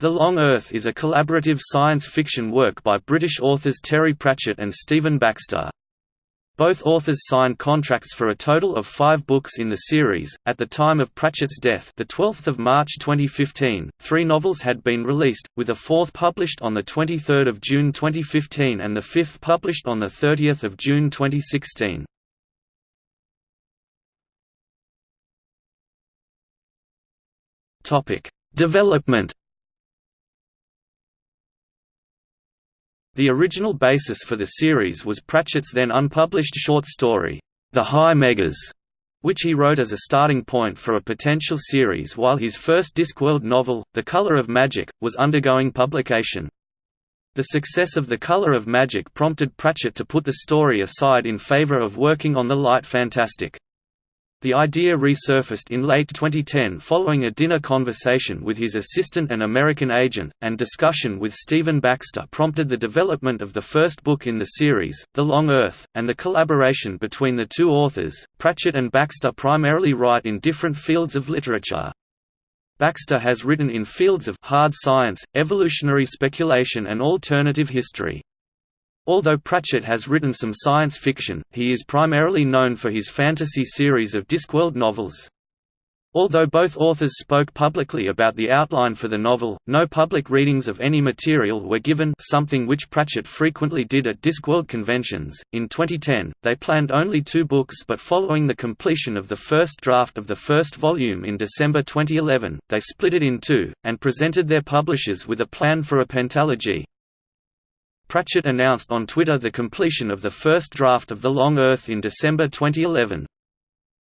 The Long Earth is a collaborative science fiction work by British authors Terry Pratchett and Stephen Baxter. Both authors signed contracts for a total of five books in the series. At the time of Pratchett's death, the 12th of March 2015, three novels had been released, with a fourth published on the 23rd of June 2015 and the fifth published on the 30th of June 2016. Topic: Development The original basis for the series was Pratchett's then unpublished short story, The High Meggas, which he wrote as a starting point for a potential series while his first Discworld novel, The Color of Magic, was undergoing publication. The success of The Color of Magic prompted Pratchett to put the story aside in favor of working on the light fantastic. The idea resurfaced in late 2010 following a dinner conversation with his assistant and American agent, and discussion with Stephen Baxter prompted the development of the first book in the series, The Long Earth, and the collaboration between the two authors. Pratchett and Baxter primarily write in different fields of literature. Baxter has written in fields of hard science, evolutionary speculation and alternative history. Although Pratchett has written some science fiction, he is primarily known for his fantasy series of Discworld novels. Although both authors spoke publicly about the outline for the novel, no public readings of any material were given something which Pratchett frequently did at Discworld conventions. In 2010, they planned only two books but following the completion of the first draft of the first volume in December 2011, they split it in two, and presented their publishers with a plan for a pentalogy. Pratchett announced on Twitter the completion of the first draft of The Long Earth in December 2011.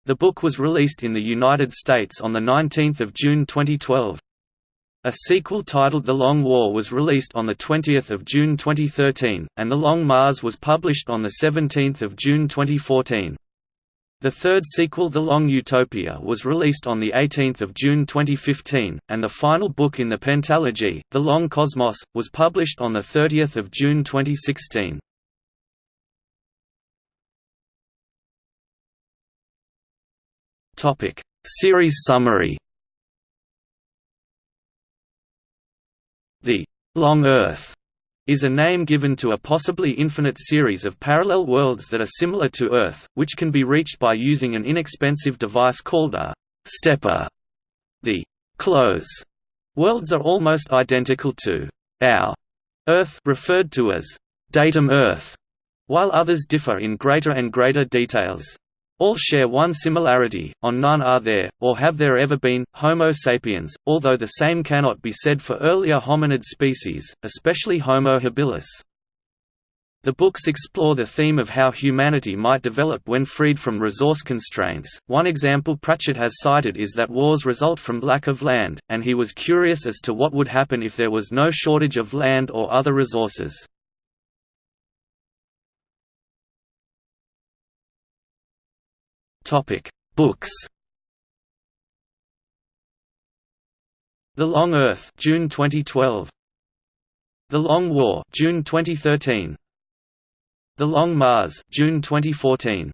The book was released in the United States on 19 June 2012. A sequel titled The Long War was released on 20 June 2013, and The Long Mars was published on 17 June 2014. The third sequel The Long Utopia was released on 18 June 2015, and the final book in the pentalogy, The Long Cosmos, was published on 30 June 2016. Series summary The Long Earth is a name given to a possibly infinite series of parallel worlds that are similar to Earth, which can be reached by using an inexpensive device called a stepper. The close worlds are almost identical to our Earth referred to as datum Earth, while others differ in greater and greater details. All share one similarity, on none are there, or have there ever been, Homo sapiens, although the same cannot be said for earlier hominid species, especially Homo habilis. The books explore the theme of how humanity might develop when freed from resource constraints. One example Pratchett has cited is that wars result from lack of land, and he was curious as to what would happen if there was no shortage of land or other resources. Topic: Books. The Long Earth, June 2012. The Long War, June 2013. The Long Mars, June 2014.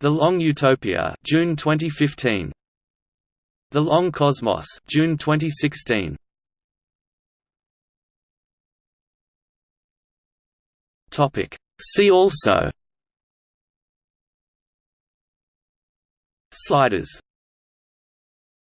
The Long Utopia, June 2015. The Long Cosmos, June 2016. Topic: See also Sliders